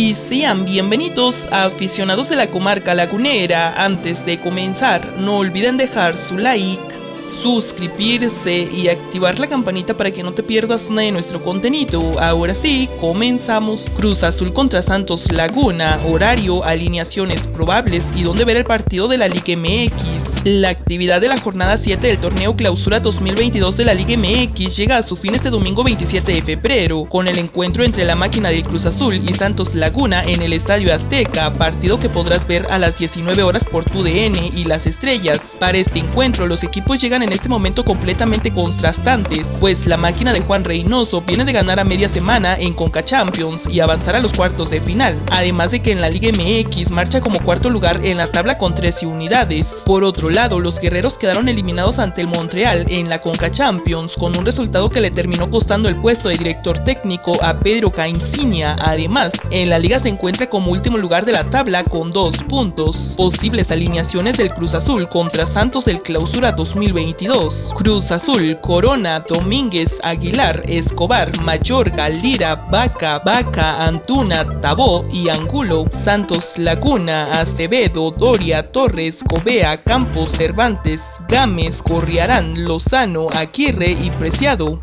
y sean bienvenidos a aficionados de la comarca lagunera. Antes de comenzar, no olviden dejar su like suscribirse y activar la campanita para que no te pierdas nada de nuestro contenido. Ahora sí, comenzamos. Cruz Azul contra Santos Laguna, horario, alineaciones probables y dónde ver el partido de la Liga MX. La actividad de la jornada 7 del torneo Clausura 2022 de la Liga MX llega a su fin este domingo 27 de febrero, con el encuentro entre la máquina de Cruz Azul y Santos Laguna en el Estadio Azteca, partido que podrás ver a las 19 horas por tu DN y las estrellas. Para este encuentro, los equipos llegan en este momento completamente contrastantes, pues la máquina de Juan Reynoso viene de ganar a media semana en Conca Champions y avanzar a los cuartos de final, además de que en la Liga MX marcha como cuarto lugar en la tabla con 13 unidades. Por otro lado, los guerreros quedaron eliminados ante el Montreal en la Conca Champions con un resultado que le terminó costando el puesto de director técnico a Pedro Caicinia. Además, en la liga se encuentra como último lugar de la tabla con dos puntos. Posibles alineaciones del Cruz Azul contra Santos del Clausura 2020 Cruz Azul, Corona, Domínguez, Aguilar, Escobar, Mayorga, Lira, Vaca, Vaca, Antuna, Tabó y Angulo, Santos Laguna, Acevedo, Doria, Torres, Cobea, Campos, Cervantes, Gámez, Corriarán, Lozano, Aguirre y Preciado.